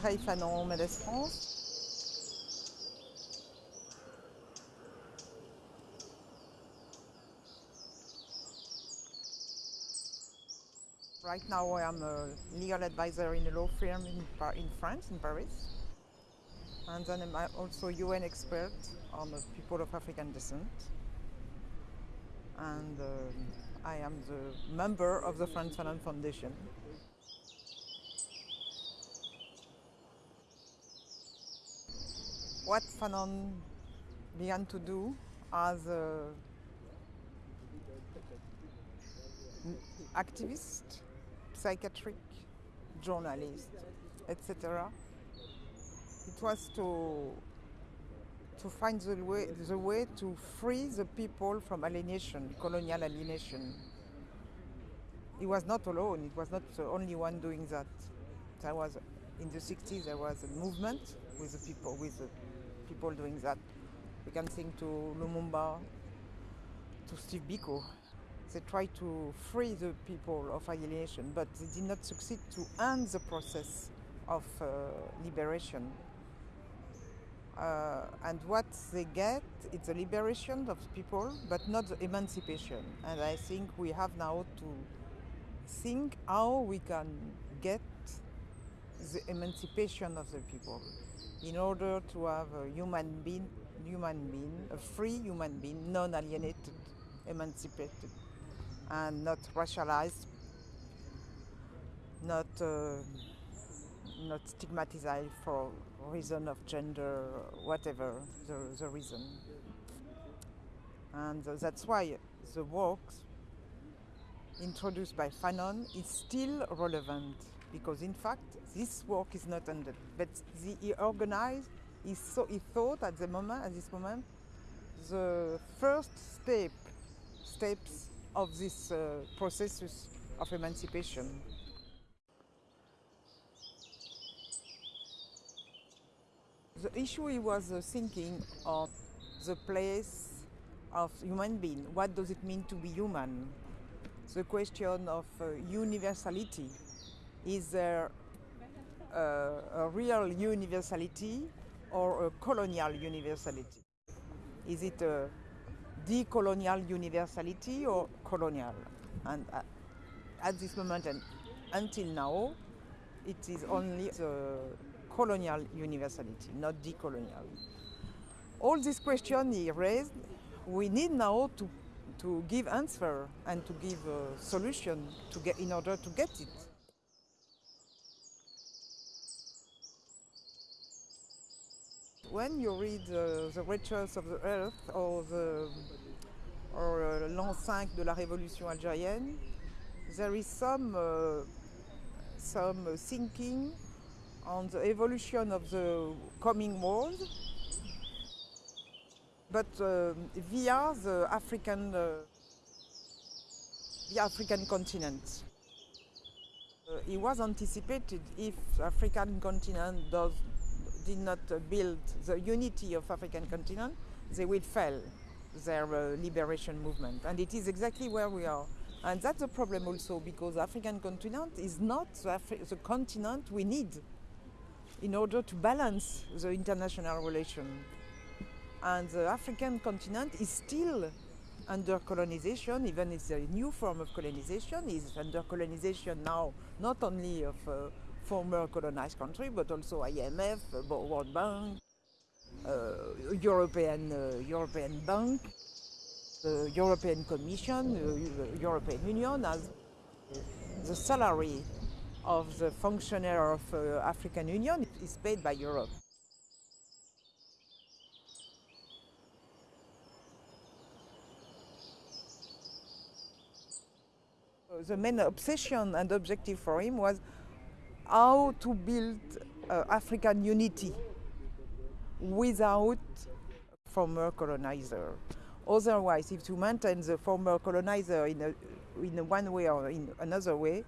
Mendès France. Right now I am a legal advisor in a law firm in, in France, in Paris. And then I'm also a UN expert on the people of African descent. And um, I am the member of the Frantz Fanon Foundation. What Fanon began to do as an activist, psychiatric, journalist, etc. It was to to find the way, the way to free the people from alienation, colonial alienation. He was not alone, it was not the only one doing that. There was, in the 60s, there was a movement with the people, with the people doing that. We can think to Lumumba, to Steve Biko. They tried to free the people of alienation, but they did not succeed to end the process of uh, liberation. Uh, and what they get is the liberation of people, but not the emancipation. And I think we have now to think how we can the emancipation of the people in order to have a human being, human being, a free human being, non-alienated, emancipated, and not racialized, not uh, not stigmatized for reason of gender, whatever the, the reason. And uh, that's why the work introduced by Fanon is still relevant because in fact this work is not ended. But the, he organized, he, so, he thought at the moment, at this moment, the first step, steps of this uh, process of emancipation. The issue he was uh, thinking of the place of human being. What does it mean to be human? The question of uh, universality. Is there uh, a real universality or a colonial universality? Is it a decolonial universality or colonial? And uh, at this moment and until now, it is only the colonial universality, not decolonial. All these questions he raised, we need now to, to give answer and to give a solution to get, in order to get it. When you read uh, The Wretched of the Earth or, the, or uh, L'an 5 de la Révolution algérienne, there is some, uh, some thinking on the evolution of the coming world, but uh, via the African, uh, the African continent. Uh, it was anticipated if the African continent does, did not build the unity of African continent, they will fail their uh, liberation movement. And it is exactly where we are. And that's a problem also because African continent is not the, Afri the continent we need in order to balance the international relation. And the African continent is still under colonization, even if it's a new form of colonization, is under colonization now, not only of uh, former colonized country, but also IMF, uh, World Bank, uh, European, uh, European Bank, the European Commission, uh, European Union as the salary of the functionary of uh, African Union is paid by Europe. The main obsession and objective for him was how to build uh, African unity without former colonizer. Otherwise, if you maintain the former colonizer in, a, in one way or in another way,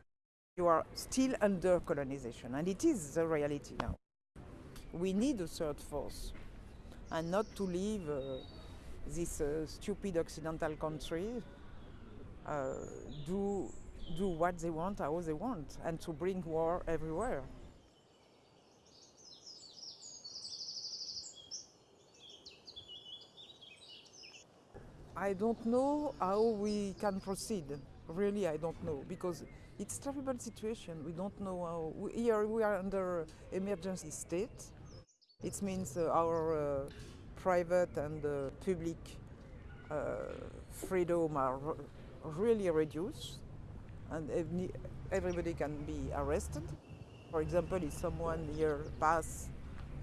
you are still under colonization, and it is the reality now. We need a third force, and not to leave uh, this uh, stupid Occidental country uh, do, do what they want, how they want, and to bring war everywhere. I don't know how we can proceed. Really, I don't know because it's a terrible situation. We don't know how. We, here we are under emergency state. It means uh, our uh, private and uh, public uh, freedom are really reduced and everybody can be arrested. For example, if someone here pass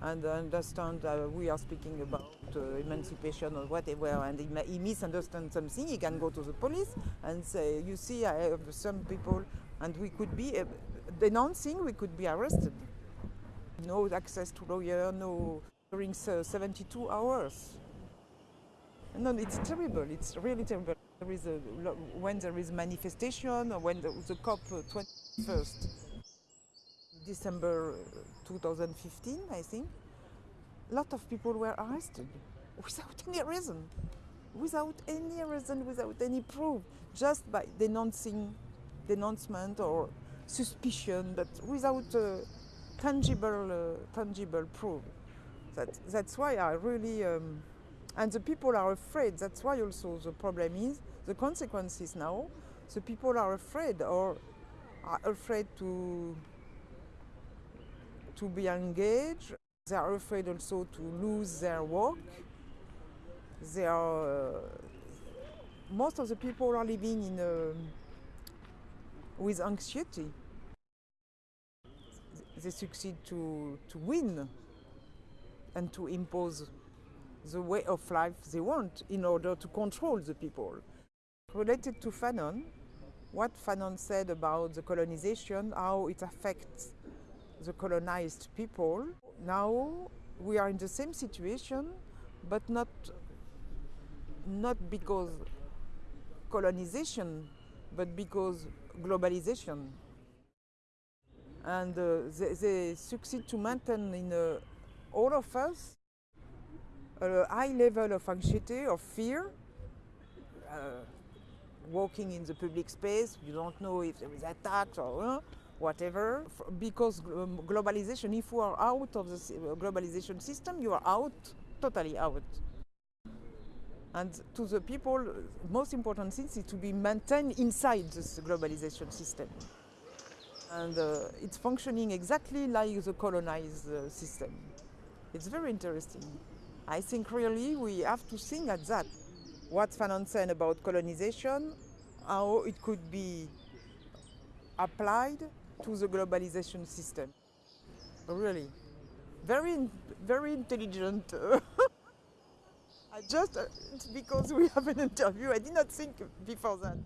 and understand uh, we are speaking about uh, emancipation or whatever, and he, he misunderstands something, he can go to the police and say, you see, I have some people, and we could be uh, denouncing, we could be arrested. No access to lawyer, no during 72 hours. No, it's terrible. It's really terrible. There is a, when there is manifestation or when the, the COP 21st December 2015, I think, a lot of people were arrested without any reason, without any reason, without any proof, just by denouncing, denouncement or suspicion, but without uh, tangible, uh, tangible proof. That, that's why I really, um, and the people are afraid. That's why also the problem is the consequences now. The people are afraid or are afraid to to be engaged. They are afraid also to lose their work. They are, uh, most of the people are living in a, with anxiety. They succeed to, to win and to impose the way of life they want in order to control the people. Related to Fanon, what Fanon said about the colonization, how it affects the colonized people. Now we are in the same situation, but not, not because colonization, but because globalization. And uh, they, they, succeed to maintain in uh, all of us a high level of anxiety, of fear, uh, walking in the public space, you don't know if there is attacks or uh, whatever. Because um, globalization, if you are out of the uh, globalization system, you are out, totally out. And to the people, most important thing is to be maintained inside this globalization system. And uh, it's functioning exactly like the colonized uh, system. It's very interesting. I think really we have to think at that. What Fanon said about colonization, how it could be applied to the globalization system. Really. Very, very intelligent. I just, because we have an interview, I did not think before that.